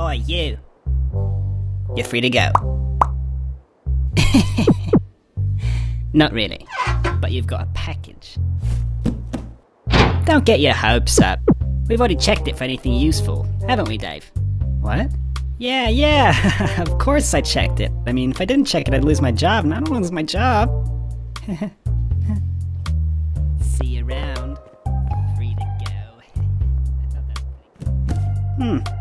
Oi, you. You're free to go. Not really, but you've got a package. Don't get your hopes up. We've already checked it for anything useful, haven't we, Dave? What? Yeah, yeah, of course I checked it. I mean, if I didn't check it, I'd lose my job, and I don't lose my job. See you around. Free to go. I thought that was pretty cool. Hmm.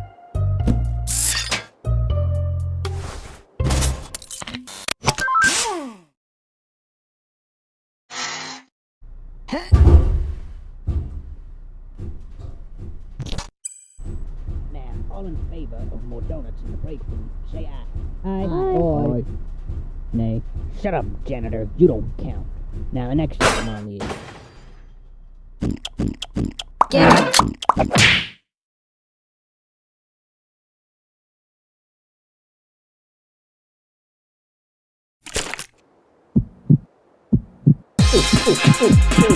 Now, all in favor of more donuts in the break room, say aye. Aye. Aye. Nay. Shut up, janitor. You don't count. Now, the next item on the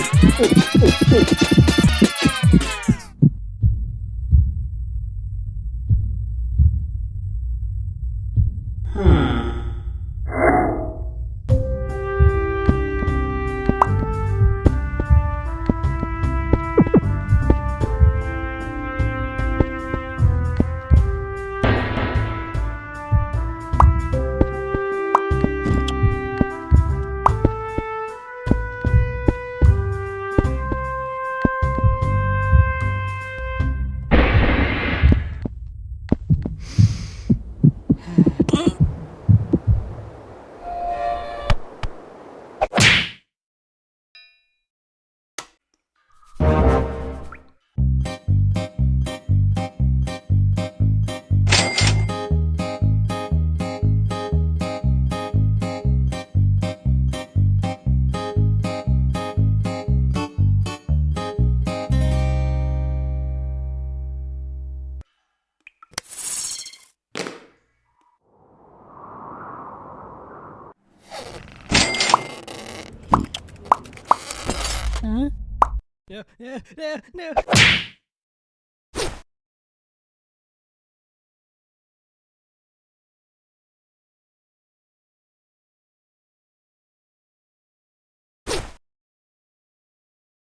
Hm? Ja, ja, ja, ja.